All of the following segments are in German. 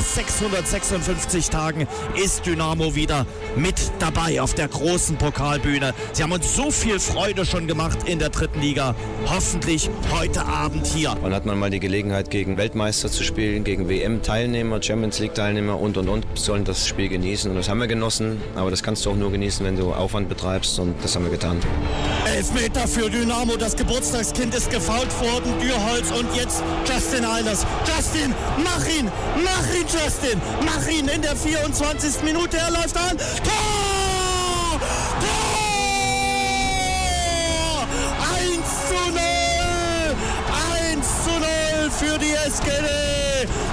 nach 656 Tagen ist Dynamo wieder mit dabei auf der großen Pokalbühne. Sie haben uns so viel Freude schon gemacht in der dritten Liga. Hoffentlich heute Abend hier. Dann hat man mal die Gelegenheit, gegen Weltmeister zu spielen, gegen WM-Teilnehmer, Champions League-Teilnehmer und und und. Sollen das Spiel genießen und das haben wir genossen. Aber das kannst du auch nur genießen, wenn du Aufwand betreibst und das haben wir getan. Elfmeter für Dynamo. Das Geburtstagskind ist gefault worden. Dürholz und jetzt Justin Eilers. Justin, mach ihn! Mach ihn, Justin! Mach ihn in der 24. Minute. Er läuft an. Tor! Tor! 1 zu 0! 1 zu 0 für die SGD.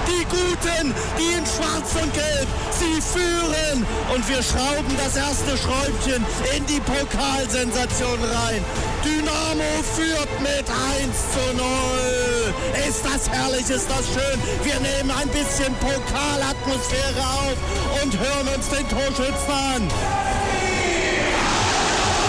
Die Guten, die in Schwarz und Gelb, sie führen. Und wir schrauben das erste Schräubchen in die Pokalsensation rein. Dynamo führt mit 1 zu 0. Ist das herrlich, ist das schön. Wir nehmen ein bisschen Pokalatmosphäre auf und hören uns den Torschützen an.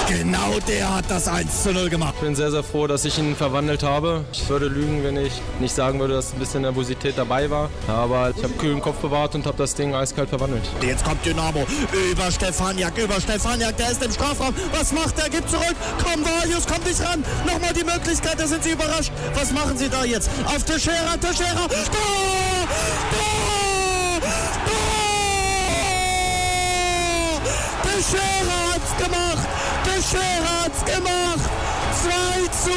Genau der hat das 1 zu 0 gemacht. Ich bin sehr, sehr froh, dass ich ihn verwandelt habe. Ich würde lügen, wenn ich nicht sagen würde, dass ein bisschen Nervosität dabei war. Aber ich habe kühlen Kopf bewahrt und habe das Ding eiskalt verwandelt. Jetzt kommt Dynamo über Stefaniak, über Stefaniak, der ist im Strafraum. Was macht er? Gibt zurück. Komm, Valius, komm nicht ran. Nochmal die Möglichkeit, da sind sie überrascht. Was machen sie da jetzt? Auf Teixeira, Teixeira. Tor! Tor! Tor! Teixeira hat's gemacht. Teixeira hat's gemacht. 2 zu 0.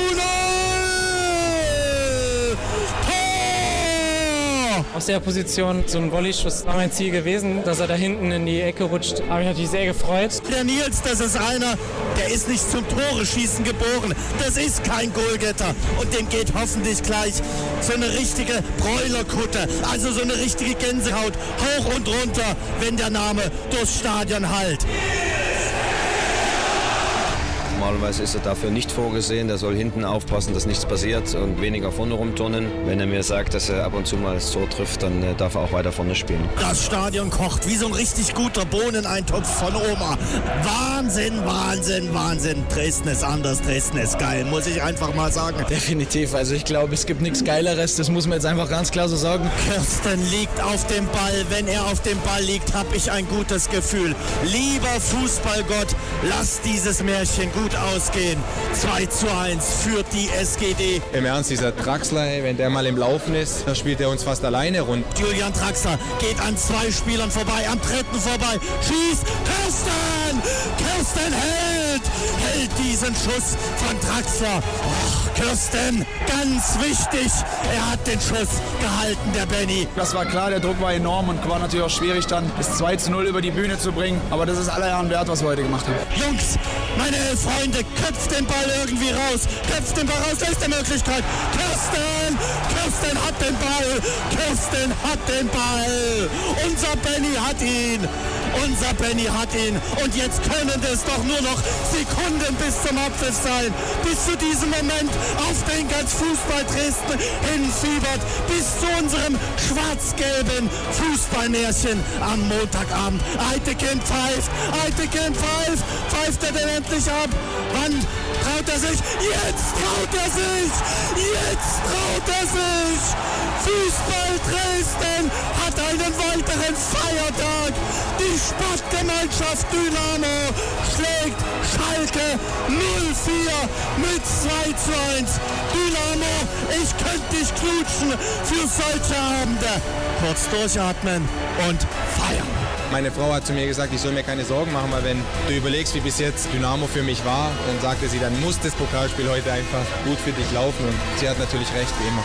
Tor! Aus der Position so ein Volleyschuss war mein Ziel gewesen, dass er da hinten in die Ecke rutscht. Habe ich natürlich sehr gefreut. Der Nils, das ist einer, der ist nicht zum Tore schießen geboren. Das ist kein Goalgetter. Und dem geht hoffentlich gleich so eine richtige Bräulerkutte. Also so eine richtige Gänsehaut. Hoch und runter, wenn der Name durchs Stadion hallt. Normalerweise ist er dafür nicht vorgesehen. Der soll hinten aufpassen, dass nichts passiert und weniger vorne rumturnen. Wenn er mir sagt, dass er ab und zu mal Tor trifft, dann äh, darf er auch weiter vorne spielen. Das Stadion kocht wie so ein richtig guter Bohneneintopf von Oma. Wahnsinn, Wahnsinn, Wahnsinn. Dresden ist anders, Dresden ist geil, muss ich einfach mal sagen. Definitiv. Also ich glaube, es gibt nichts Geileres. Das muss man jetzt einfach ganz klar so sagen. Kirsten liegt auf dem Ball. Wenn er auf dem Ball liegt, habe ich ein gutes Gefühl. Lieber Fußballgott, lass dieses Märchen gut ausgehen. 2 zu 1 führt die SGD. Im Ernst, dieser Draxler, wenn der mal im Laufen ist, dann spielt er uns fast alleine rund. Julian Draxler geht an zwei Spielern vorbei, am dritten vorbei, schießt, Kirsten! Kirsten hält! Hält diesen Schuss von Draxler. Och, Kirsten, ganz wichtig, er hat den Schuss gehalten, der Benny. Das war klar, der Druck war enorm und war natürlich auch schwierig dann das 2 zu 0 über die Bühne zu bringen. Aber das ist aller Ehren wert, was wir heute gemacht haben. Jungs, meine Freunde, köpft den Ball irgendwie raus. Köpft den Ball raus, da ist die Möglichkeit. Kirsten! Kirsten hat den Ball! Kirsten hat den Ball! Unser Benny hat ihn! Unser Benny hat ihn! Und jetzt können es doch nur noch Sekunden bis zum Abpfiff sein. Bis zu diesem Moment, auf den ganz Fußball Dresden hinfiebert. Bis zu unserem schwarz-gelben Fußballmärchen am Montagabend. Eitekin pfeift! Eitekin pfeift! Pfeift er denn endlich ab? Wann traut er sich? Jetzt traut er sich! Jetzt traut er sich! Fußball Dresden hat einen weiteren Feiertag. Sportgemeinschaft Dynamo schlägt Schalke 04 mit 2 zu 1. Dynamo, ich könnte dich knutschen für solche Abende. Kurz durchatmen und feiern. Meine Frau hat zu mir gesagt, ich soll mir keine Sorgen machen, weil wenn du überlegst, wie bis jetzt Dynamo für mich war, dann sagte sie, dann muss das Pokalspiel heute einfach gut für dich laufen und sie hat natürlich recht, wie immer.